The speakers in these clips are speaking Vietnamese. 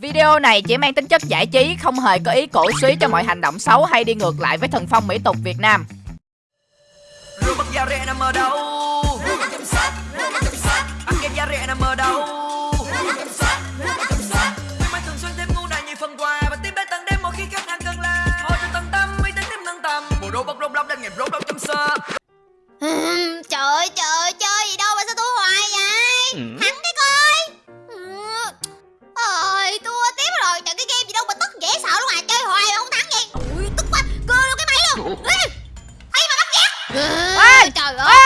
Video này chỉ mang tính chất giải trí, không hề có ý cổ suý cho mọi hành động xấu hay đi ngược lại với thần phong mỹ tục Việt Nam. Robot da rẻ nằm ở đâu? Ăn kem da rẻ nằm ở đâu? Khuyến mãi thường xuyên thêm ngu này nhiều phần quà và tiếp đến tận đêm mỗi khi khách hàng cần là thôi cho tận tâm uy tín thêm nâng tầm bộ robot roblox đang nghiệp roblox chấm sơ Ừm, trời ơi, trời ơi, cái game gì đâu mà tức dễ sợ luôn à Chơi hoài mà không thắng vậy Ui, tức quá, cơ luôn cái máy luôn Ê, Thấy mà bắt ghét Ê, Trời ơi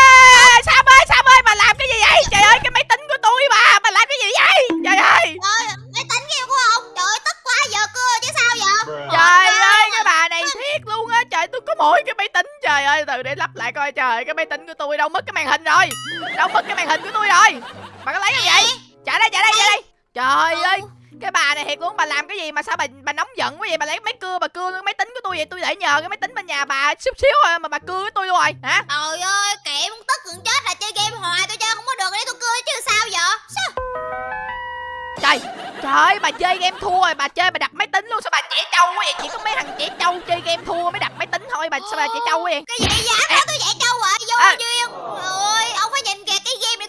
Ê, Sam ơi, Sam ơi, bà làm cái gì vậy? Trời ơi, cái máy tính của tôi mà, bà làm cái gì vậy? Trời ơi, Trời ơi, máy tính kia của ông Trời ơi, tức quá, giờ cưa chứ sao vậy trời ơi, cái bà này thiệt luôn á. Trời, tôi có mỗi cái máy tính. Trời ơi, từ để lắp lại coi. Trời, cái máy tính của tôi đâu mất cái màn hình rồi. Đâu mất cái màn hình của tôi rồi. Bà có lấy cái gì? Trả đây, trả đây, trả đây. Trời ơi, cái bà này thiệt luôn bà làm cái gì mà sao bà bà nóng giận quá vậy? Bà lấy máy cưa bà cưa cái máy tính của tôi vậy? Tôi để nhờ cái máy tính bên nhà bà chút xíu rồi mà bà cưa với tôi luôn rồi hả? Trời ơi, kệ muốn tức gần chết là chơi game hoài Tôi chơi không có được, để tôi cưa chứ sao vậy? Sao? trời trời ơi bà chơi game thua rồi bà chơi bà đặt máy tính luôn sao bà trẻ trâu quá vậy? Chỉ có mấy thằng trẻ trâu chơi game thua mới đặt máy tính thôi bà sao bà trẻ trâu quá vậy? Cái gì dám đó tôi dạy trâu rồi Vô À. duyên. Ôi ông phải nhìn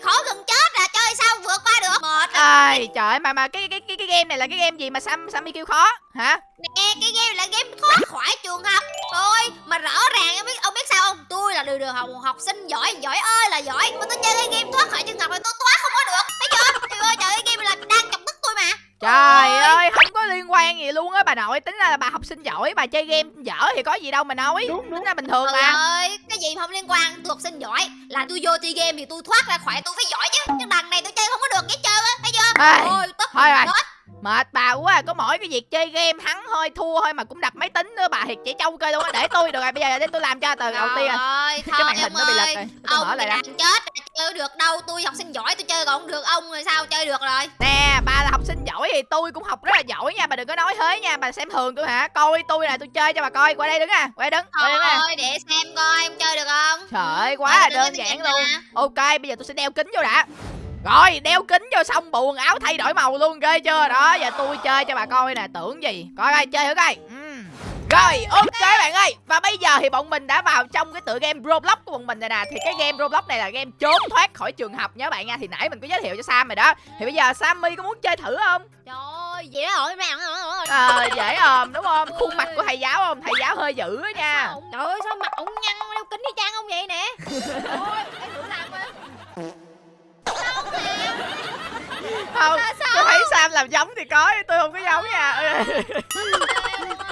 khó gần chết là Chơi sao vượt qua được? Mệt. Ai, trời ơi, mà mà cái cái cái cái game này là cái game gì mà Sam Sammy kêu khó? Hả? Nè cái game là game thoát khỏi trường học. Thôi mà rõ ràng ông biết ông biết sao không? Tôi là đường đường học học sinh giỏi Giỏi ơi là giỏi. Mà tôi chơi cái game thoát khỏi trường học là tôi thoát không có được. Thấy chưa? Trời ơi trời ơi game này là đang chọc tức tôi mà. Trời Ôi. ơi không có liên quan gì luôn á bà nội tính ra là bà học sinh giỏi bà chơi game dở thì có gì đâu mà nói tính ra bình thường Trời mà. ơi cái gì không liên quan Tôi học sinh giỏi Là tôi vô chơi game thì tôi thoát ra khỏi tôi phải giỏi chứ Nhưng đằng này tôi chơi không có được hết trơn á Thấy chưa? Ai, Ôi tức thôi rồi. Mệt bà quá à, có mỗi cái việc chơi game thắng thôi thua thôi mà cũng đặt máy tính nữa bà thiệt trẻ trâu cơ luôn á. Để tôi được rồi bây giờ để tôi làm cho từ đầu tiên. Ơi, cái màn hình nó bị lệch rồi tôi Ông mở lại làm chết chơi được đâu tôi học sinh giỏi tôi chơi còn không được ông rồi sao chơi được rồi? Nè bà là học sinh giỏi thì tôi cũng học rất là giỏi nha bà đừng có nói thế nha bà xem thường tôi hả? Coi tôi nè tôi chơi cho bà coi qua đây đứng à qua đây đứng qua đây thôi để xem coi em chơi được không? Trời ơi Thôi, quá là đơn giản luôn. ok bây giờ tôi sẽ đeo kính vô đã rồi đeo kính vô xong bộ quần áo thay đổi màu luôn ghê chưa? Đó giờ tôi chơi cho bà coi nè tưởng gì? Coi coi chơi thử coi. Ừm. rồi ok bạn ơi. Và bây giờ thì bọn mình đã vào trong cái tựa game roblox của bọn mình rồi nè. Thì cái game roblox này là game trốn thoát khỏi trường học nhớ bạn nha. Thì nãy mình có giới thiệu cho sam rồi đó. Thì bây giờ sammy có muốn chơi thử không? Trời ơi đó rồi mẹ ờ dễ ờm đúng không? Khuôn mặt của thầy giáo không? Thầy giáo hơi dữ á nha. Trời ơi sao mặt ổng nhăn đeo kính đi trang không vậy nè? Ôi em thử làm coi không tôi thấy sam làm giống thì có tôi không có giống nha.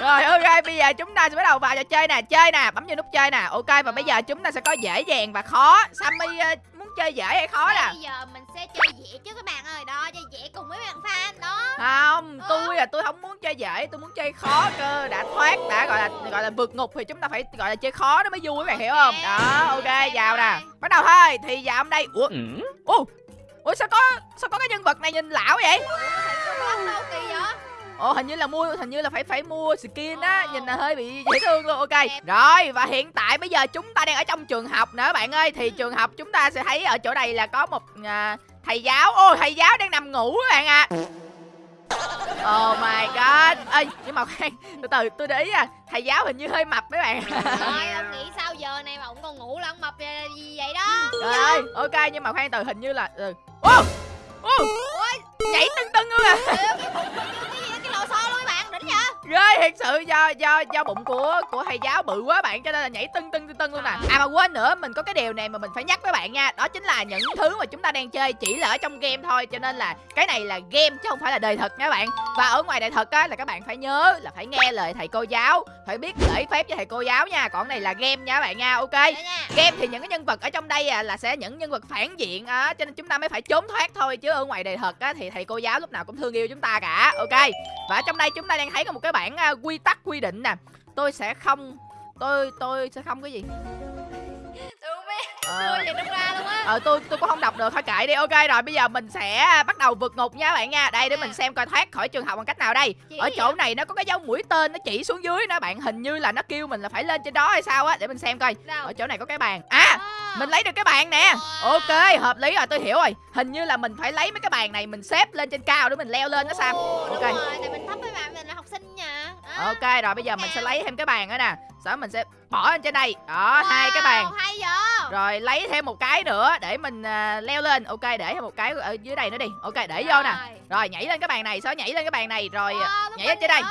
Rồi ok bây giờ chúng ta sẽ bắt đầu vào trò chơi nè chơi nè bấm vô nút chơi nè. Ok và bây giờ chúng ta sẽ có dễ dàng và khó. Sammy ờ, muốn chơi dễ hay khó nè? bây giờ mình sẽ chơi dễ chứ các bạn ơi. Đó chơi dễ cùng với bạn fan đó. Không tôi là tôi không muốn chơi dễ tôi muốn chơi khó cơ. Đã thoát đã gọi là gọi là vượt ngục thì chúng ta phải gọi là chơi khó nó mới vui các bạn hiểu không? Đó ok vào nè. bắt đầu thôi thì vào hôm đây. Ủa? Ủa ủa sao có sao có cái nhân vật này nhìn lão vậy Ồ hình như là mua hình như là phải phải mua skin á, nhìn là hơi bị dễ thương luôn. Ok. Rồi và hiện tại bây giờ chúng ta đang ở trong trường học nữa bạn ơi. Thì trường học chúng ta sẽ thấy ở chỗ này là có một à, thầy giáo. Ôi thầy giáo đang nằm ngủ các bạn ạ. Oh my god. Ê nhưng mà khoan, từ từ tôi để ý à, thầy giáo hình như hơi mập mấy bạn. Trời ông nghĩ sao giờ này mà ông còn ngủ là ông mập gì vậy đó Trời ơi, ok nhưng mà khoan từ hình như là ừ. Ô! Nhảy tưng tưng luôn à. cái gì cái lò xo luôn các bạn đỉnh vậy ghê thiệt sự do do do bụng của của thầy giáo bự quá bạn cho nên là nhảy tưng tưng tưng tưng luôn nè. À mà quên nữa mình có cái điều này mà mình phải nhắc với bạn nha. Đó chính là những thứ mà chúng ta đang chơi chỉ là ở trong game thôi cho nên là cái này là game chứ không phải là đời thật nha bạn. Và ở ngoài đời thật á là các bạn phải nhớ là phải nghe lời thầy cô giáo phải biết lễ phép cho thầy cô giáo nha. Còn này là game nha các bạn nha ok. Nha. Game thì những cái nhân vật ở trong đây à, là sẽ những nhân vật phản diện á cho nên chúng ta mới phải trốn thoát thôi. Chứ ở ngoài đời thật á thì thầy cô giáo lúc nào cũng thương yêu chúng ta cả ok. Và ở trong đây chúng ta đang thấy có một cái bảng à, quy tắc quy định nè. Tôi sẽ không, tôi tôi sẽ không cái gì. Ờ. tôi gì trong ra luôn á. Ờ tôi tôi cũng không đọc được thôi kệ đi. Ok rồi bây giờ mình sẽ bắt đầu vượt ngục nha bạn nha. Đây để mình xem coi thoát khỏi trường học bằng cách nào đây. Chỉ ở chỗ vậy? này nó có cái dấu mũi tên nó chỉ xuống dưới đó bạn. Hình như là nó kêu mình là phải lên trên đó hay sao á. Để mình xem coi. Đâu ở chỗ này có cái bàn. À mình lấy được cái bàn nè. Ok hợp lý rồi tôi hiểu rồi. Hình như là mình phải lấy mấy cái bàn này mình xếp lên trên cao để mình leo lên đó sam Ồ, đúng ok. rồi tại ok rồi bây giờ mình sẽ lấy thêm cái bàn nữa nè. Sau đó mình sẽ bỏ lên trên đây. Đó hai cái bàn. Wow, vậy rồi lấy thêm một cái nữa để mình à, leo lên. Ok để thêm một cái ở dưới đây nữa đi. Ok để vô nè. Rồi. nhảy lên cái bàn này đó nhảy lên cái bàn này. Rồi Wow, bấm nhảy lên trên đây.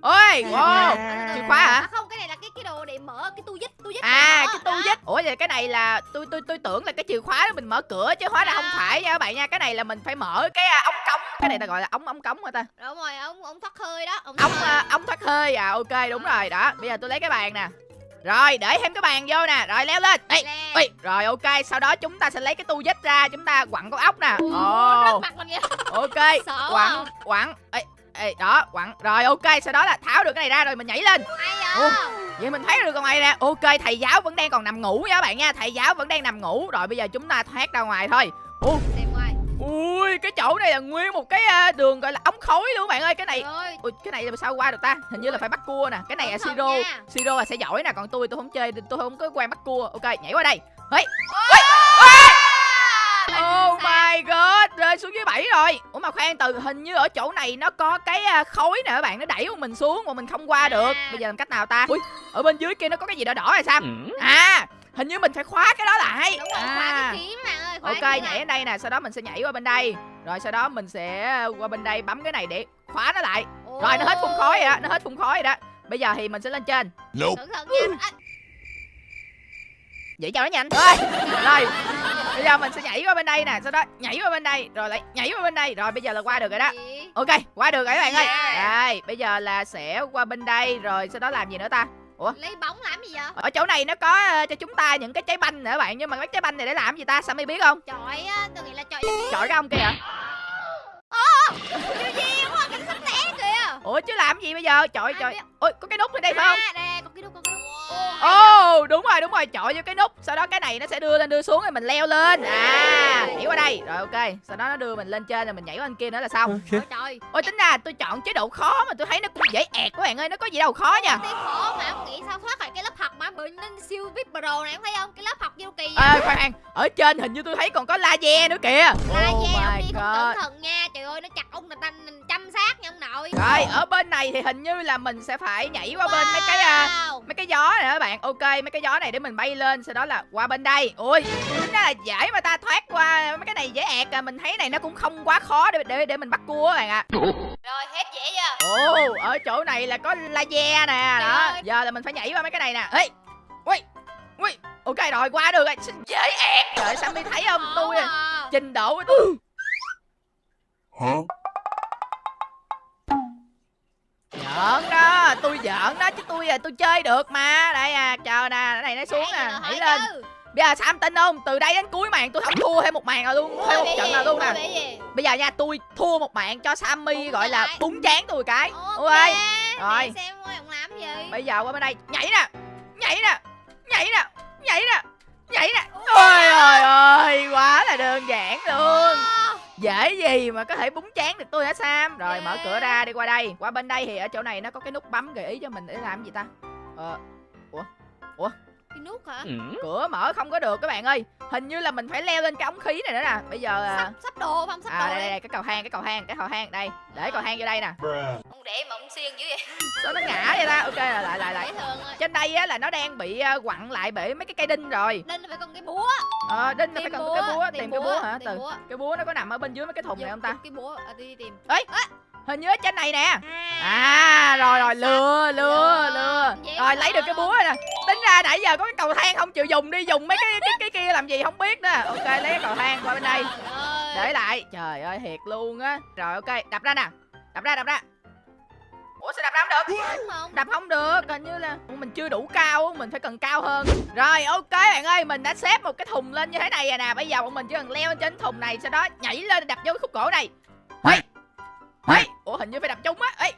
ôi wow. chìa khóa hả? À không, cái này là cái cái đồ để mở cái tu dít, tu dít. à mở. cái tu dít ủa vậy cái này là tôi tôi tôi tưởng là cái chìa khóa đó mình mở cửa chứ hóa ra không À. phải nha các bạn nha. Cái này là mình phải mở cái à, ống cống. Cái này ta gọi là ống ống cống hả ta? Đúng rồi, ông ông thoát hơi đó, thoát ống hơi. à, ống thoát hơi. À ok đúng rồi. Đó bây giờ tôi lấy cái bàn nè rồi để thêm cái bàn vô nè. Rồi leo lên. Ê, ê, rồi ok sau đó chúng ta sẽ lấy cái tu dít ra chúng ta quặn con ốc nè. Ồ. ok quặn quặn ê, ê, đó quặn rồi ok sau đó là tháo được cái này ra rồi mình nhảy lên. Ủa? vậy. vậy mình thấy được con này nè. Ok thầy giáo vẫn đang còn nằm ngủ nha các bạn nha. Thầy giáo vẫn đang nằm ngủ. Rồi bây giờ chúng ta thoát ra ngoài thôi. Ủa. Ui cái chỗ này là nguyên một cái à, đường gọi là ống khói luôn bạn ơi cái này Ui, cái này là sao qua được ta hình như là phải bắt cua nè cái này là siro siro là sẽ giỏi nè còn tôi tôi không chơi tôi không có quen bắt cua ok nhảy qua đây Hey. Oh my god, rơi xuống dưới bảy rồi. Ủa mà khoan từ hình như ở chỗ này nó có cái à, khối nè các bạn, nó đẩy của mình xuống mà mình không qua được. À. Bây giờ làm cách nào ta? Ui, ở bên dưới kia nó có cái gì đỏ đỏ hay sao? À, hình như mình phải khóa cái đó lại. Đúng rồi, à. khóa cái kiếm bạn ơi, khóa Ok, cái kiếm nhảy ở đây nè, sau đó mình sẽ nhảy qua bên đây. Rồi sau đó mình sẽ qua bên đây bấm cái này để khóa nó lại. Rồi nó hết phun khói rồi đó, nó hết phun khói rồi đó. Bây giờ thì mình sẽ lên trên. Cẩn thận nha. À, Vậy cho nó nhanh. Rồi, rồi. Bây giờ mình sẽ nhảy qua bên đây nè, sau đó nhảy qua bên đây, rồi lại nhảy qua bên đây. Rồi bây giờ là qua được rồi đó. Ok, qua được rồi các bạn ơi. Yeah. Đây, bây giờ là sẽ qua bên đây rồi sau đó làm gì nữa ta? Lấy bóng làm gì vậy? Ở chỗ này nó có ờ, cho chúng ta những cái trái banh nữa bạn, nhưng mà cái trái banh này để làm gì ta? Sammy biết không? Chọi á, tôi nghĩ là chọi Chọi cái ông kia hả? Điều gì quá, cảnh sát té kìa. Ủa chứ làm gì bây giờ? Chọi chọi. Ôi, có cái nút ở đây phải không? À, đây, có cái đúc, có cái đúc. Ồ, đúng rồi, đúng rồi, chọi vô cái nút. Sau đó cái này nó sẽ đưa lên đưa xuống rồi mình leo lên. À, nhảy qua đây. Rồi ok, sau đó nó đưa mình lên trên rồi mình nhảy qua bên kia nữa là xong. Ôi trời. Ôi tính ra tôi chọn chế độ khó mà tôi thấy nó cũng dễ ẹt các bạn ơi. Nó có gì đâu khó nha. Tí khổ mà ông nghĩ sao thoát khỏi cái lớp học mà. Bị nên siêu VIP pro này em thấy không? Cái lớp học vô kỳ vậy. Ê khoan, ở trên hình như tôi thấy còn có laser nữa kìa. La Oh ông đi không god. cẩn thận nha. Trời ơi nó chặt ông là ta chăm sát nha ông nội. Rồi, ở bên này thì hình như là mình sẽ phải nhảy qua bên mấy cái à, Wow. mấy cái gió này các bạn. Ok mấy cái gió này để mình bay lên sau đó là qua bên đây. Ui ra là dễ mà ta thoát qua mấy cái này dễ ẹt à. Mình thấy này nó cũng không quá khó để để để mình bắt cua các bạn ạ. Rồi hết dễ chưa? ồ ở chỗ này là có laser nè Trời đó. ơi. giờ là mình phải nhảy qua mấy cái này nè. Ê ui ui ok rồi qua được rồi. Xin dễ ẹt. Trời sammy thấy không? Tôi à. trình độ của tôi giỡn đó tôi giỡn đó chứ tôi à tôi chơi được mà đây à chờ nè cái này nó xuống nè nhảy lên chứ. Bây giờ Sam tin không? Từ đây đến cuối màn tôi không thua thêm một màn nào luôn, thêm một trận gì? nào luôn nè. Bây giờ nha, tôi thua một mạng cho Sammy gọi là búng chán tôi cái. Ok. Ok. Rồi. Xem làm gì. Bây giờ qua bên đây, nhảy nè. Nhảy nè. Nhảy nè. Nhảy nè. Nhảy nè. Ôi trời ơi, quá là đơn giản luôn. Dễ gì mà có thể búng chán được tôi hả Sam? Rồi mở cửa ra đi qua đây. Qua bên đây thì ở chỗ này nó có cái nút bấm gợi ý cho mình để làm gì ta? Ờ, cái nút hả? cửa mở không có được các bạn ơi. Hình như là mình phải leo lên cái ống khí này nữa nè. Bây giờ à, Sắp sắp đồ không? Sắp à đồ đây, đi. đây đây cái cầu thang cái cầu thang cái cầu thang đây để cầu thang vô đây nè Ông để mà ông xiên dữ vậy. sao nó ngã vậy ta ok là lại lại lại trên đây á là nó đang bị à, quặn lại bởi mấy cái cây đinh rồi Nên phải con cái búa. ờ đinh nó phải cần cái búa tìm tìm cái búa hả tìm từ búa. cái búa nó có nằm ở bên dưới mấy cái thùng này không ta Cái búa à, đi tìm. Hình như ở trên này nè. À, rồi rồi lừa lừa Lừa. rồi lấy được cái búa rồi nè. Tính ra nãy giờ có cái cầu thang không chịu dùng đi dùng mấy cái cái cái kia làm gì không biết nữa ok lấy cái cầu thang qua bên đây. Để lại. Trời ơi thiệt luôn á. Rồi ok đập ra nè. Đập ra đập ra. Ủa sao đập ra không được? Đập không được. Hình như là mình chưa đủ cao mình phải cần cao hơn. Rồi ok bạn ơi mình đã xếp một cái thùng lên như thế này rồi nè. Bây giờ bọn mình chỉ cần leo lên trên thùng này sau đó nhảy lên đập vô cái khúc gỗ này. Hey! Hey! ủa hình như phải đập trúng á. Ê!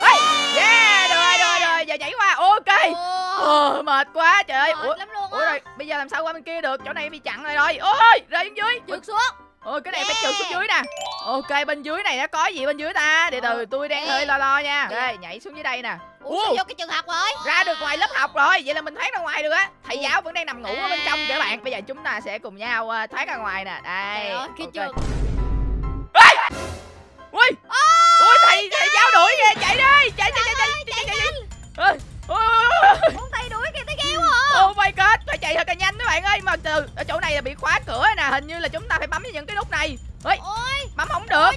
Ê! yeah rồi rồi rồi giờ nhảy qua. Ok. Ồ, mệt quá trời. Ơi ủa lắm luôn ủa rồi bây giờ làm sao qua bên kia được? Chỗ này bị chặn rồi rồi. Ôi rơi xuống dưới. Trượt xuống. ôi cái này phải trượt xuống dưới nè. Ok bên dưới này nó có gì bên dưới ta? Để từ Ờ, tôi đang hơi lo lo nha. Đây nhảy xuống dưới đây nè. Ủa vô cái trường học rồi? ra được ngoài lớp học rồi. Vậy là mình thoát ra ngoài được á. Thầy giáo vẫn đang nằm ngủ ở bên trong kìa À. bạn bây giờ chúng ta sẽ cùng nhau ờ, thoát ra ngoài nè. Đây Trời ơi, cái ok. trường ui ui thầy thầy giáo đuổi kìa chạy đi chạy chạy chạy chạy chạy chạy chạy thầy đuổi kìa tới gheo hả oh my god phải chạy thật là nhanh các bạn ơi mà từ ở chỗ này là bị khóa cửa nè hình như là chúng ta phải bấm vào những cái nút này ơi bấm không được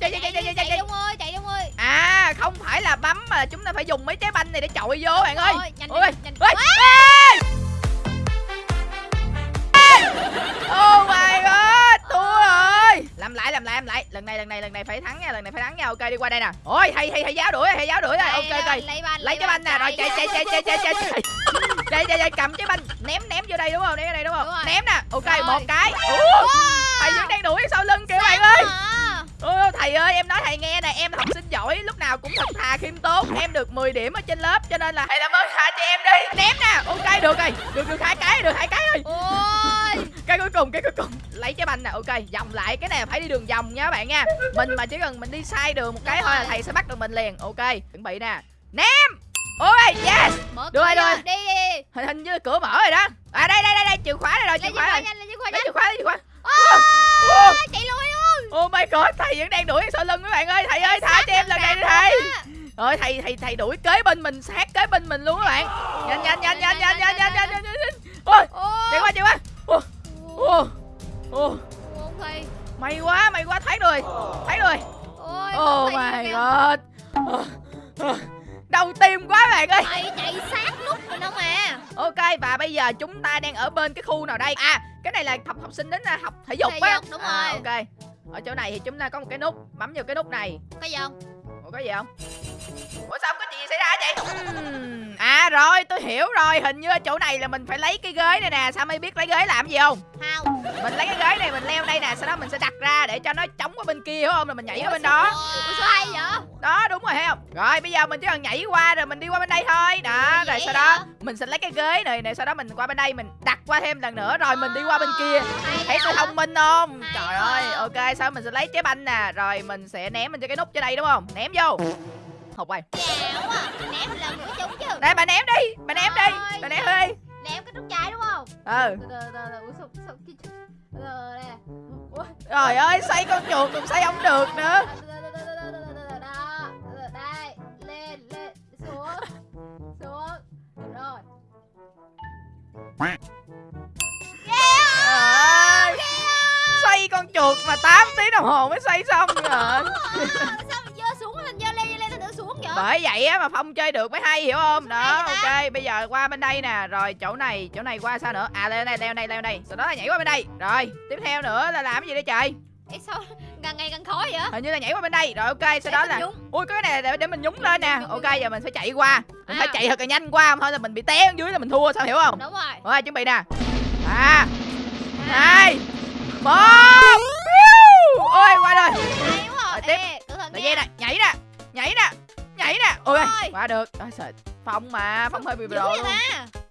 chạy chạy chạy chạy chạy chạy ơi chạy đông ơi à không phải là bấm mà chúng ta phải dùng mấy trái banh này để chọi vô bạn ơi nhanh nhanh nhanh oh my làm lại, làm lại, làm lại. Lần này, lần này, lần này phải thắng nha, lần này phải thắng nha. Ok, đi qua đây nè. Ôi, thầy, thầy, thầy giáo đuổi, thầy giáo đuổi rồi. Ok, ok. lấy banh Lấy cái banh nè, rồi chạy, chạy, chạy, chạy, chạy, chạy, chạy. Chạy, chạy, chạy, cầm cái banh, ném, ném vô đây đúng không? Ném vô đây đúng không? Đúng. Ném nè. Ok, Rồi. một cái. Ủa, thầy vẫn đang đuổi sau lưng kìa bạn ơi. Ôi, thầy ơi, em nói thầy nghe nè, em học sinh giỏi, lúc nào cũng thật thà khiêm tốn. Em được 10 điểm ở trên lớp, cho nên là thầy làm ơn tha cho em đi. Ném nè. Ok, được rồi. Được, được hai cái, được hai cái rồi. Ôi cái cuối cùng cái cuối cùng. Lấy trái banh nè ok. Vòng lại cái này phải đi đường vòng nha các bạn nha. Mình mà chỉ cần mình đi sai đường một cái thôi là thầy sẽ bắt được mình liền. Ok chuẩn bị nè. Ném! Ok yes! Mở cửa rồi, được đi. Hình hình như cửa mở rồi đó. À đây đây đây đây chìa khóa đây rồi chìa khóa nhanh lấy chìa khóa lấy nhanh chìa khóa Ôi, chạy lui luôn. Oh my god thầy vẫn đang đuổi sau lưng các bạn ơi. Thầy ơi tha cho em lần này đi thầy. rồi thầy thầy thầy đuổi kế bên mình sát kế bên mình luôn các bạn. Nhanh nhanh nhanh nhanh nhanh nhanh nhanh nhanh nhanh nhanh ôi chạy qua chạy qua ô ô. Không thầy may quá may quá thấy rồi thấy rồi. Ôi Oh my god. Ờ, ờ, Đau tim quá bạn ơi. Thầy chạy sát nút mình không à Ok và bây giờ chúng ta đang ở bên cái khu nào đây? À cái này là học học sinh đến à, học thể dục á. đúng à, rồi. Ok. Ở chỗ này thì chúng ta có một cái nút Bấm vào cái nút này. Cái gì không có gì không? Ủa sao không có chuyện gì xảy ra vậy À rồi tôi hiểu rồi. Hình như ở chỗ này là mình phải lấy cái ghế này nè. Sao mới biết lấy ghế làm gì không? Không. Mình lấy cái ghế này mình leo đây nè Sau đó mình sẽ đặt ra để cho nó chống qua bên kia hiểu không? Rồi mình nhảy qua bên đó. ủa sao hay vậy? Đó đúng rồi thấy không? Rồi bây giờ mình chỉ cần nhảy qua rồi mình đi qua bên đây thôi. Đó rồi sau đó mình sẽ lấy cái ghế này này sau đó mình qua bên đây mình đặt qua thêm lần nữa. Rồi mình đi qua bên kia. Thấy tôi thông minh không? Trời ơi ok sau mình sẽ lấy trái banh nè. Rồi mình sẽ ném mình cho cái nút trên đây đúng không? Ném vô vô. Hộp quay à ném lần nữa trúng chứ. Đây bà ném đi bà ném đi bà ném đi. Ném cái trúng trái đúng không? Ừ. Trời ơi xoay con chuột cũng xoay không được nữa. Xoay con chuột mà 8 tiếng đồng hồ mới xoay xong rồi bởi vậy á mà phong chơi được mới hay hiểu không? Đó ok bây giờ qua bên đây nè. Rồi chỗ này chỗ này qua sao nữa? À leo đây leo đây leo đây. Sau đó là nhảy qua bên đây. Rồi tiếp theo nữa là làm cái gì đây trời? Ê, sao càng ngày càng khó vậy? Hình như là nhảy qua bên đây. Rồi ok sau Để đó là nhúng. ui cái này để, để mình nhúng lên nè. Ok giờ mình phải chạy qua. Mình phải À. chạy thật là nhanh qua không thôi là mình bị té ở dưới là mình thua sao hiểu không? Đúng rồi. Rồi chuẩn bị nè. Ba À, hai một. Ôi qua rồi. À. tiếp. Nha. dây nè nhảy nè nhảy nè nhảy nè. Ôi Rồi. qua được. Ôi, trời phong mà phong hơi bị đồ luôn.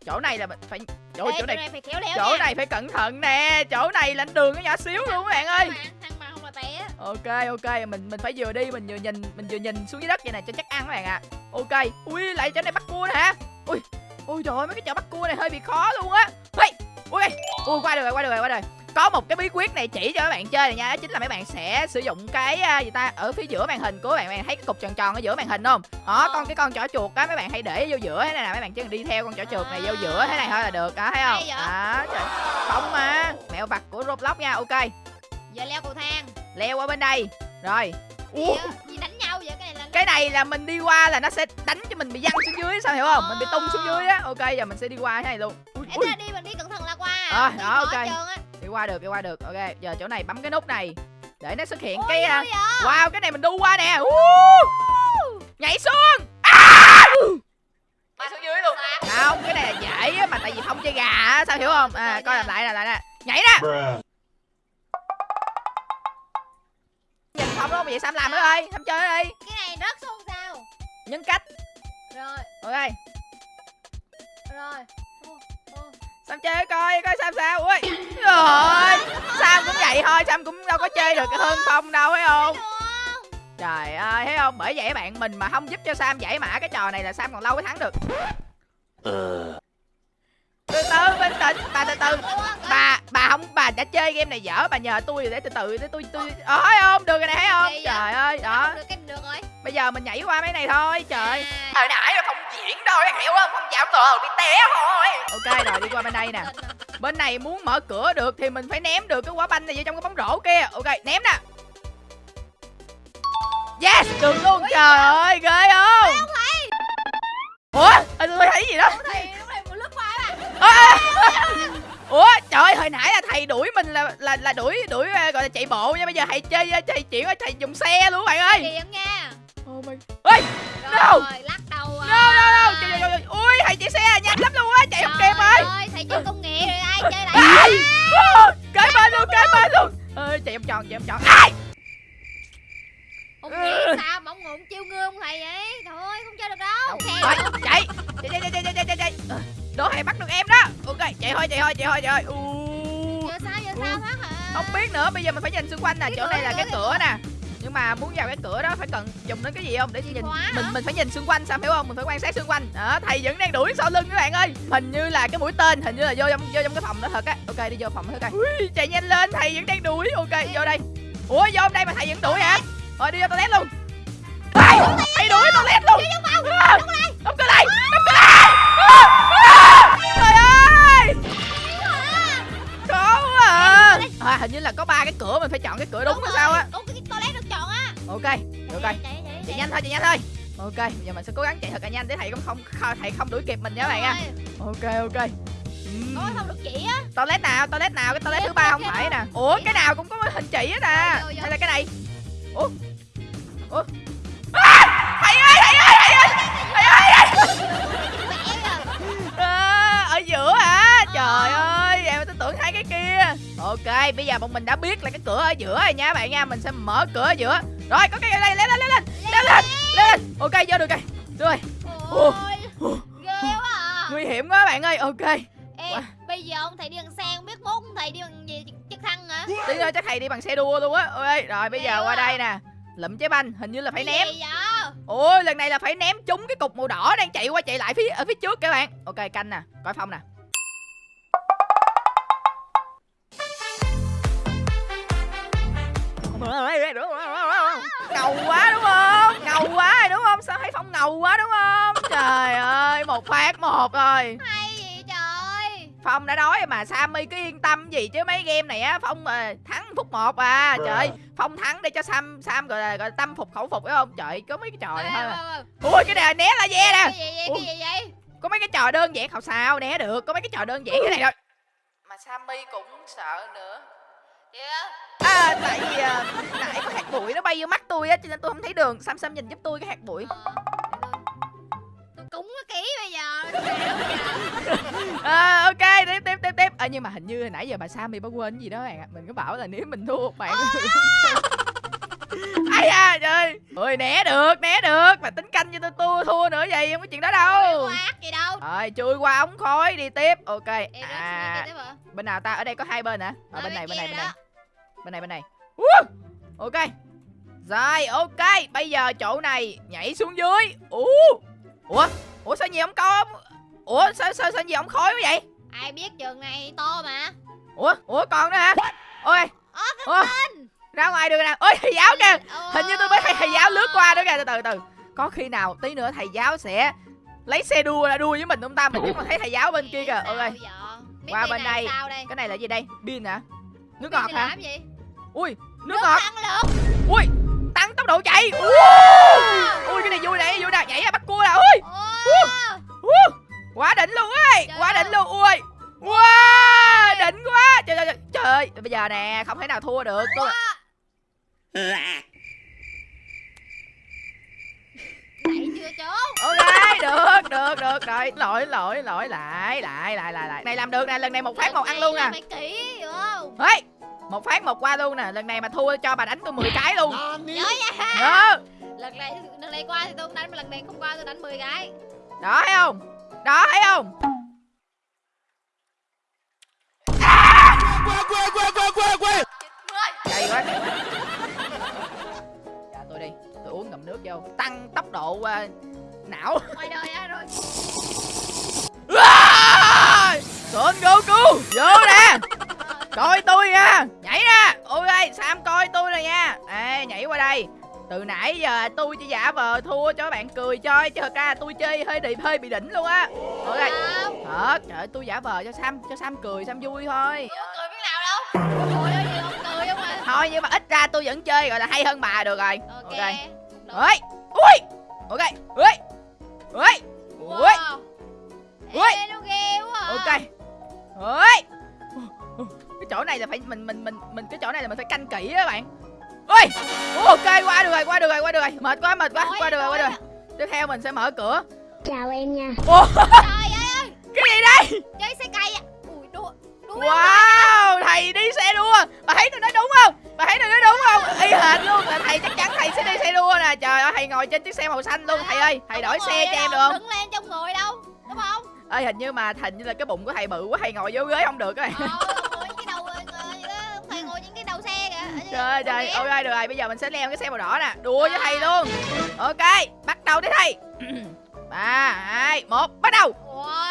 chỗ này là mình phải chỗ Ê, chỗ này phải khéo léo chỗ nha. này phải cẩn thận nè. Chỗ này là đường nó nhỏ xíu luôn các bạn ơi. Thăng mà, không là té. Ok ok mình mình phải vừa đi mình vừa nhìn mình vừa nhìn xuống dưới đất vậy nè cho chắc ăn các bạn ạ. Ok ui lại chỗ này bắt cua nè hả? Ui ui trời ơi mấy cái chỗ bắt cua này hơi bị khó luôn á. Ui ui ui qua được rồi qua được rồi qua được rồi có một cái bí quyết này chỉ cho các bạn chơi này nha đó chính là mấy bạn sẽ sử dụng cái à, gì ta ở phía giữa màn hình của bạn. Bạn thấy cái cục tròn tròn ở giữa màn hình không? Đó con cái con chỏ chuột á mấy bạn hãy để vô giữa thế này nè mấy bạn chỉ cần đi theo con chỏ chuột này vô giữa thế này thôi là được đó thấy không? Đó trời không mà. Mẹo vặt của roblox nha ok. Giờ leo cầu thang. Leo qua bên đây. Rồi. Ủa, gì đánh nhau vậy? Cái này là cái này là mình đi qua là nó sẽ đánh cho mình bị văng xuống dưới sao hiểu không? Mình bị tung xuống dưới á. Ok giờ mình sẽ đi qua cái này luôn. Ui, Ê, ui, đi mình đi cẩn thận là qua. Ờ, Đi đó, ok. Qua được đi qua được. Ok giờ chỗ này bấm cái nút này để nó xuất hiện Ôi, cái vậy? wow cái này mình đu qua nè. Uh! nhảy xuống. À! nhảy xuống dưới luôn. Không cái này là dễ á mà tại vì không chơi gà á sao hiểu không? À coi làm lại là lại nè nhảy Bruh. nhìn không đúng không? Vậy sam làm nữa ơi sam chơi nó đi. Cái này rớt xuống sao? Nhân cách. Rồi. Ok. Rồi. Sam chơi coi coi Sam sao. Ui rồi Sam cũng vậy thôi Sam cũng đâu có chơi được hơn Phong đâu thấy không. Trời ơi thấy không? Bởi vậy các bạn mình mà không giúp cho Sam giải mã cái trò này là Sam còn lâu mới thắng được. Uh. từ từ bình tĩnh bà từ từ. Bà bà không bà đã chơi game này dở bà nhờ tôi để từ từ để tôi tôi ờ thấy không? Được rồi này thấy không? Trời ơi đó. Không được cái được rồi. Bây giờ mình nhảy qua mấy này thôi trời. À, hồi nãy là không đâu hiểu không? Không dạo tờ bị té thôi. Ok rồi đi qua bên đây nè. Bên này muốn mở cửa được thì mình phải ném được cái quả banh này vô trong cái bóng rổ kia. Ok ném nè. Yes được luôn. Trời ơi ghê không? Ủa Ê, tôi thấy gì đó? Ê. ủa trời ơi hồi nãy là thầy đuổi mình là là là đuổi đuổi ờ, gọi là chạy bộ nha. Bây giờ thầy chơi chuyển qua thầy dùng xe luôn bạn ơi. Điện nha. Oh my ơi No. Rồi lắc à đâu trời ơi ui thầy chạy xe nhanh lắm luôn á chạy không kịp rồi thầy chơi công nghệ rồi ai chơi lại cái bên luôn cái bên luôn. Chạy vòng tròn chạy vòng tròn. Ai? Ông nghĩ ừ. sao mà ông ngụm chiêu ngư ông thầy vậy? Thôi không chơi được đâu chạy chạy chạy chạy chạy chạy chạy đó thầy bắt được em đó. Ok chạy thôi chạy thôi chạy thôi chạy thôi. Giờ sao giờ sao hả? Không biết nữa bây giờ mình phải nhìn xung quanh nè chỗ này là cái cửa nè nhưng mà muốn vào cái cửa đó phải cần dùng đến cái gì không? Để nhìn hả? mình mình phải nhìn xung quanh sao hiểu không? Mình phải quan sát xung quanh. Đó thầy vẫn đang đuổi sau lưng các bạn ơi. Hình như là cái mũi tên hình như là vô trong vô trong cái phòng đó thật á. Ok đi vô phòng đó coi Ui, chạy nhanh lên thầy vẫn đang đuổi. Ok vô đây. Ủa vô đây mà thầy vẫn đuổi hả? Thôi đi vô toilet luôn. Thầy thầy đuổi toilet luôn. À, đóng cửa lại đóng cửa lại. À, à, trời ơi. Khó quá. À. à hình như là có ba cái cửa mình phải chọn cái cửa đúng hay rồi. sao á Được á ok. ok Chạy, chạy, nhanh thôi chạy nhanh thôi. Ok bây giờ mình sẽ cố gắng chạy thật là nhanh. Để thầy cũng không không- thầy không đuổi kịp mình nha các bạn nha. Rồi, ok ok. Có không được chỉ á? Toilet nào toilet nào cái toilet thứ ba không phải nè. Ủa cái nào cũng có hình chỉ hết nè vô. hay là cái này? Ủa. Ủa. À, thầy ơi thầy ơi thầy ơi thầy ơi. À. À, ở giữa hả? Trời ơi em tôi tưởng hai cái kia. Ok bây giờ bọn mình đã biết là cái cửa ở giữa rồi nha các bạn nha. Mình sẽ mở cửa ở giữa rồi có cây ở đây leo lên leo lên leo lên leo lên Ok vô được cây rồi Ôi ghê quá à Nguy hiểm quá bạn ơi ok Ê bây giờ ông thầy đi bằng xe không biết mốt ông thầy đi bằng gì chắc thăng hả Tí nữa chắc thầy đi bằng xe đua luôn á Ôi rồi bây giờ qua đây nè lụm trái banh hình như là phải ném ôi lần này là phải ném trúng cái cục màu đỏ đang chạy qua chạy lại phía ở phía trước các bạn ok canh nè coi phong nè ngầu quá đúng không? Ngầu quá rồi đúng không? Sao thấy phong ngầu quá đúng không? Trời ơi một phát một rồi. Hay gì trời? Phong đã nói mà sammy cứ yên tâm gì chứ mấy game này á phong ờ, thắng phút một à. Trời phong thắng để cho sam sam gọi là gọi là tâm phục khẩu phục phải không? Trời có mấy cái trò này thôi à. ui cái này né là ve nè. Cái gì vậy cái gì vậy? Có mấy cái trò đơn giản không sao né được. Có mấy cái trò đơn giản cái này thôi. Mà sammy cũng sợ nữa. Dạ à tại vì à, nãy có hạt bụi nó bay vô mắt tôi á cho nên tôi không thấy đường. Sam sam nhìn giúp tôi cái hạt bụi. Ờ, Tôi cúng nó kỹ bây giờ. À, ok tiếp tiếp tiếp tiếp. À, nhưng mà hình như hồi nãy giờ bà sammy bà quên gì đó bạn ạ. Mình có bảo là nếu mình thua bạn ai da trời ơi. Né được né được. Mà tính canh cho tôi thua thua nữa vậy không có chuyện đó đâu. Gì đâu. Rồi chui qua ống khói đi tiếp. Ok à. à bên nào ta? Ở đây có hai bên hả? Ờ, bên này bên này bên này. Bên này bên này. Woo! ok. Rồi ok. Bây giờ chỗ này nhảy xuống dưới. Ủa ủa? Ủa sao gì không có ủa sao sao sao gì không khói quá vậy? Ai biết trường này to mà. Ủa? Ủa còn nữa hả? Ôi. Ủa ra ngoài được nè ôi thầy giáo kìa. Hình như tôi mới thấy thầy giáo lướt qua nữa kìa. Từ từ từ. Có khi nào tí nữa thầy giáo sẽ lấy xe đua ra đua với mình không ta? Mình chứ còn thấy thầy giáo bên kia kìa. Ok. Qua bên đây. Cái này là gì đây? Pin hả? Nước ngọt hả? làm gì? Ui nước Nước ngọt. lực. ui tăng tốc độ chạy. Ui, ui cái này vui này vui nè nhảy ra bắt cua nè ui. Uh, quá đỉnh luôn ấy Trời quá đỉnh luôn ui. Wow đỉnh quá. Trời trời trời, trời ơi bây giờ nè không thể nào thua được. Tôi chưa ok được được được. Rồi lỗi lỗi lỗi. Lại lại lại lại lại. Này làm được nè lần này một phát một ăn luôn nè Phải kỹ hiểu không? Một phát một qua luôn nè. Lần này mà thua cho bà đánh tôi 10 cái luôn. Nhớ nha. đó Lần này lần này qua thì tôi không đánh mà lần này không qua tôi đánh 10 cái. đó thấy không? Đó thấy không? Cay quá cay quá. Dạ tôi đi. Tôi uống ngậm nước vô. Tăng tốc độ à, não. Ngoài đời á rồi. À! Son Goku vô nè. Coi tôi nha ok Sam coi tôi nè nha. Ê, nhảy qua đây. Từ nãy giờ tôi chỉ giả vờ thua cho bạn cười chơi chứ thật ra tôi chơi hơi bị hơi bị đỉnh luôn á. Ok Không thật trời ơi, tôi giả vờ cho sam cho sam cười sam vui thôi. Cười biết nào đâu? Cười ơi gì không? Cười không à? Thôi nhưng mà ít ra tôi vẫn chơi gọi là hay hơn bà được rồi. Ok, ok. Ơi ui. Ok. Ui. Ui. Ui. Ui. À. ok. Ui. cái chỗ này là phải mình mình mình mình cái chỗ này là mình phải canh kỹ á bạn. Ui ok qua được rồi qua được rồi qua được rồi. Mệt quá mệt quá. Ôi, qua được rồi qua được rồi. ôi. tiếp theo mình sẽ mở cửa. Chào em nha. Trời ơi. Cái gì đây? Chơi xe cây à Ui đua Đua wow thầy đi xe đua. Bà thấy tôi nói đúng không? Bà thấy tôi nói đúng không? Y hệt luôn là thầy chắc chắn thầy sẽ đi xe đua nè. Trời ơi thầy ngồi trên chiếc xe màu xanh luôn thầy ơi. Thầy đổi xe cho em được không? Đứng lên trong người đâu Đúng không? Ơi hình như mà hình như là cái bụng của thầy bự quá thầy ngồi vô ghế không được á Ờ trời ơi trời ok được rồi bây giờ mình sẽ leo cái xe màu đỏ nè. Đua với thầy luôn. Ok bắt đầu đi thầy. Ba hai một bắt đầu.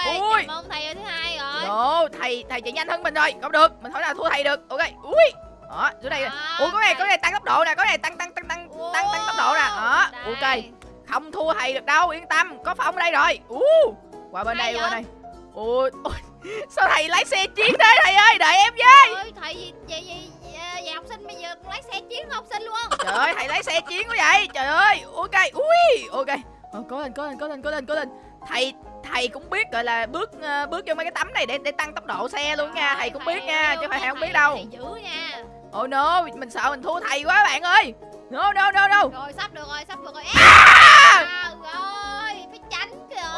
Ôi Ui. mong thầy ở thứ hai rồi. Ồ, thầy thầy chạy nhanh hơn mình rồi. Không được mình hỏi nào thua thầy được. Ok ui. Đó nè Đó, ủa có này có này tăng tốc độ nè có này tăng tăng tăng tăng tăng tăng tốc độ nè. Đó Đây. ok. Không thua thầy được đâu yên tâm. Có phong ở đây rồi. U qua bên đây qua đây. Ui sao thầy lái xe chiến thế thầy ơi? Đợi em với. Ôi thầy gì vậy vậy học sinh bây giờ lái xe chiến học sinh luôn. Trời ơi thầy lái xe chiến quá vậy. Trời ơi ok ui ok. Ờ, cố lên cố lên cố lên cố lên cố lên. Thầy thầy cũng biết gọi là bước ờ, bước vô mấy cái tấm này để để tăng tốc độ xe luôn nha. Thầy cũng biết nha chứ không phải thầy không biết đâu. dữ nha. Oh no mình sợ mình thua thầy quá bạn ơi. No no no no. Rồi sắp được rồi sắp được rồi. À! à,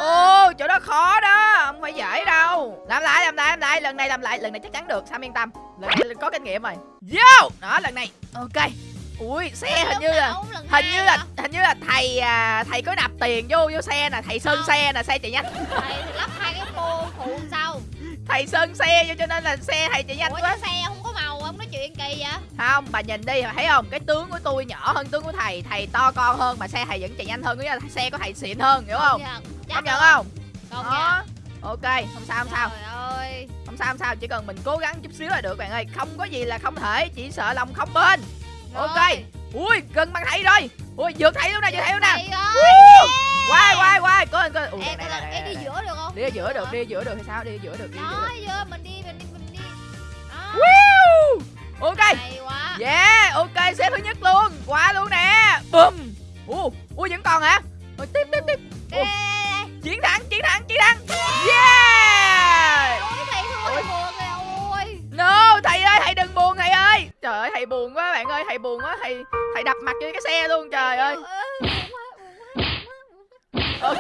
ô chỗ đó khó đó không phải dễ đâu. Làm lại làm lại làm lại lần này làm lại lần này chắc chắn được sam yên tâm. Lần này có kinh nghiệm rồi. Vô! Đó lần này. Ok. Ui xe hình như là hình như là hình như là thầy à, thầy có nạp tiền vô vô xe nè. Thầy sơn Không. xe nè xe chạy nhanh. Thầy lắp hai cái phô phụ sau thầy sơn xe vô cho nên là xe thầy chạy nhanh ủa quá. xe không có màu không nói chuyện kỳ vậy? Không bà nhìn đi thấy không? Cái tướng của tôi nhỏ hơn tướng của thầy thầy to con hơn mà xe thầy vẫn chạy nhanh hơn nghĩa là xe của thầy xịn hơn hiểu không công nhận không? Không đó. nha. Ok không sao không sao. Trời ơi. Không sao không sao chỉ cần mình cố gắng chút xíu là được bạn ơi. Không có gì là không thể chỉ sợ lòng không bên. Ok. Rồi. ui gần bằng thầy rồi. Ui vượt thầy luôn nè vượt thầy luôn nè. Thầy ơi quay quay quay. Có ui này coi này này đi giữa được không? Đi giữa được đi giữa được hay sao? Đi giữa được đi giữa được. mình đi mình đi mình đi. Ok. Hay quá. Yeah ok xe thứ nhất luôn. Qua luôn nè. Bùm. Ui ui vẫn còn hả? Rồi tiếp tiếp tiếp chiến thắng chiến thắng chiến thắng yeah ôi thầy thua thầy buồn rồi ôi No, thầy ơi, thầy đừng buồn thầy ơi. Trời ơi, thầy buồn quá bạn ơi, thầy buồn quá, thầy thầy đập mặt vô cái xe luôn trời ơi. Ok.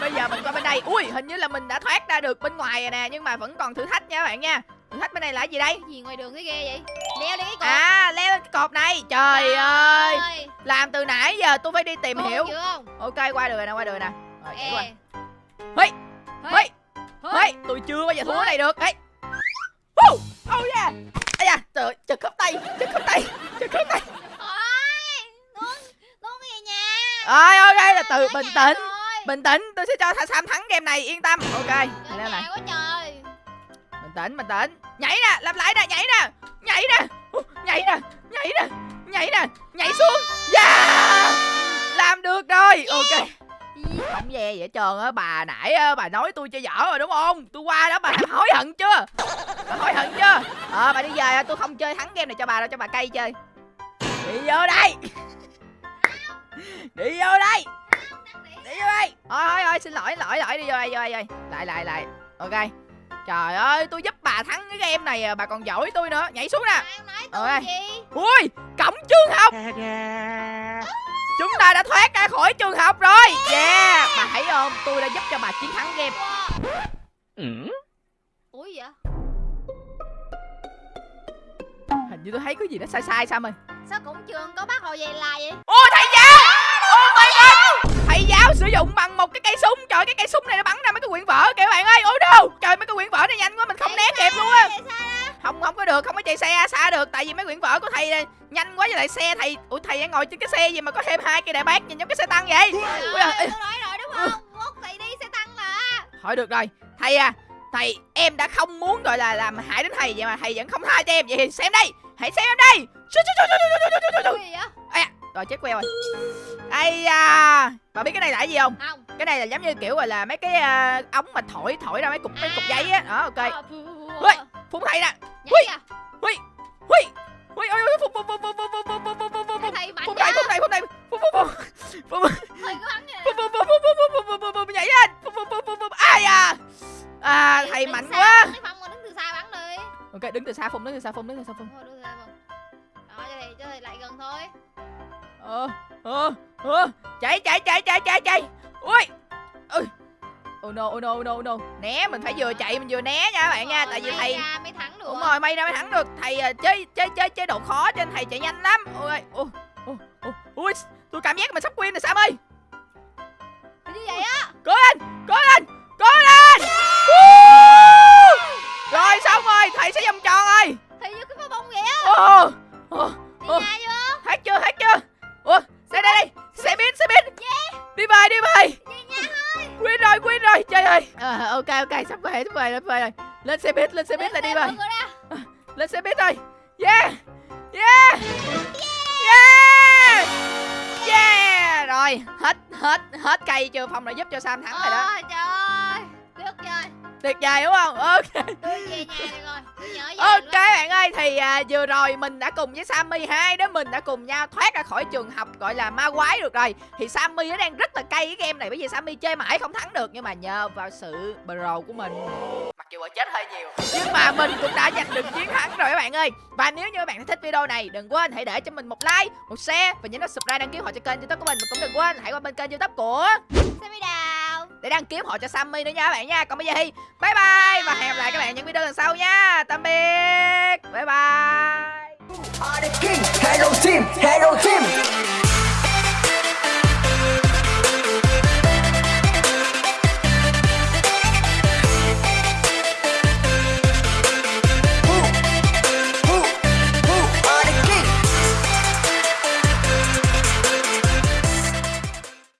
Bây giờ mình qua bên đây. Ui, hình như là mình đã thoát ra được bên ngoài rồi nè, nhưng mà vẫn còn thử thách nha các bạn nha. Thử thách bên này là cái gì đây? cái gì ngoài đường thấy ghê vậy leo đi cái cột À, leo lên cái cột này. Trời ơi, ơi làm từ nãy giờ tôi phải đi tìm Khôn hiểu. Ok, qua rồi nè, qua rồi nè. Rồi, nhảy qua. Hey. hey, tôi chưa bao giờ thua cái này được. Woo! Oh yeah. Ây da, trời ơi, chật khớp tay, chật khớp tay, chật khớp tay. Ôi. Rồi ok là từ bình tĩnh. Bình tĩnh tôi sẽ cho Sam thắng game này yên tâm Ok leo trời. Bình tĩnh bình tĩnh Nhảy nè làm lại nè nhảy nè Nhảy nè Nhảy nè nhảy nè Nhảy nè nhảy xuống Yeah Làm được rồi Ok Không ve vậy trơn á bà nãy á, bà nói tôi chơi dở rồi đúng không? Tôi qua đó bà hối hận chưa Bà hối hận chưa Ờ bà đi về tôi không chơi thắng game này cho bà đâu cho bà cây chơi. Đi vô đây. Đi vô đây. Đi vô đây. Thôi thôi thôi xin lỗi lỗi lỗi đi vô đây vô đây vô đây. Lại lại lại. Ok. Trời ơi tôi giúp bà thắng cái game này à, bà còn giỏi tôi nữa. Nhảy xuống nè. Nói gì? ui cổng trường học chúng ta đã thoát ra khỏi trường học rồi yeah bà thấy không tôi đã giúp cho bà chiến thắng game. Ừ? Ủa gì vậy? hình như tôi thấy có gì đó sai sai sao ơi Sao cổng trường có bác hồ về là vậy? ô thầy giáo oh my god thầy giáo sử dụng bằng một cái cây súng trời cái cây súng này nó bắn ra mấy cái quyển vở kìa các bạn ơi oh no trời mấy cái quyển vở này nhanh quá mình không né kịp luôn á không không có được không có chạy xe xa được. Tại vì mấy quyển vở của thầy này, nhanh quá với lại xe thầy ủa thầy đang ngồi trên cái xe gì mà có thêm hai cây đại bác nhìn giống cái xe tăng vậy? Ủa, rồi, rồi, rồi đúng không? Mốt thầy đi xe tăng mà. Thôi được rồi. Thầy à thầy em đã không muốn gọi là làm hại đến thầy vậy mà thầy vẫn không tha cho em. Vậy thì xem đây hãy xem em đây. Rồi chết queo rồi. Ây da. Bà biết cái này là cái gì không? Không. Cái này là giống như kiểu gọi là mấy cái uh, ống mà thổi thổi ra mấy cục mấy cục giấy á. Đó ok. À, phun thầy nè hui hui hui ôi ôi phun phun phun phun phun phun phun phun thầy mạnh phun quá thầy phun thầy phun thầy phun phun phun phun phun thầy cứ bắn kìa phun phun phun phun phun phun phun phun phun nhảy lên phun phun phun phun phun ai à à thầy mạnh quá Phong, đứng từ xa bắn đi ok đứng từ xa phun đứng từ xa phun đứng từ xa thôi đứng từ xa Phong. đó cho thầy cho thầy lại gần thôi ờ ờ ờ chạy chạy chạy chạy chạy chạy ui ui oh no oh no oh no oh no. Né mình phải vừa chạy mình vừa né nha các bạn nha tại vì thầy ra mới thắng được. Đúng rồi may ra mới thắng được. Thầy chơi chơi chơi chế độ khó trên thầy chạy nhanh lắm. Ôi ôi ôi ôi ui tôi cảm giác mình sắp win rồi sam ơi. Như vậy á? Cố lên cố lên cố lên. Rồi xong rồi thầy sẽ vòng tròn rồi. Thầy như cái pháo bông vậy á. Ồ ồ đi hết chưa hết chưa? Ủa đây đây đây xe buýt xe buýt đi về đi về đi nha win rồi win rồi trời ơi. À, ok ok sắp về sắp về sắp về rồi. Lên xe buýt lên xe buýt là đi xe, ra. lên xe buýt rồi. Yeah. Yeah. Yeah. Yeah. Rồi hết hết hết cây chưa phong đã giúp cho sam thắng rồi đó. Trời ơi. Tuyết chơi tuyệt vời đúng không? Ok. Ok bạn ơi thì à, vừa rồi mình đã cùng với Sammy hai đứa mình đã cùng nhau thoát ra khỏi trường học gọi là ma quái được rồi. Thì Sammy nó đang rất là cay cái game này bởi vì Sammy chơi mãi không thắng được nhưng mà nhờ vào sự pro của mình. Mặc dù chết hơi nhiều. Nhưng mà mình cũng đã giành được chiến thắng rồi các bạn ơi. Và nếu như các bạn thích video này đừng quên hãy để cho mình một like một share và nhấn nút subscribe đăng ký họ cho kênh youtube của mình. Và cũng đừng quên hãy qua bên kênh youtube của Sammy đào để đăng kiếm họ cho Sammy nữa nha các bạn nha. Còn bây giờ thì bye bye. Và hẹn gặp lại các bạn những video lần sau nha. Tạm biệt. Bye bye. Hello team, hello team.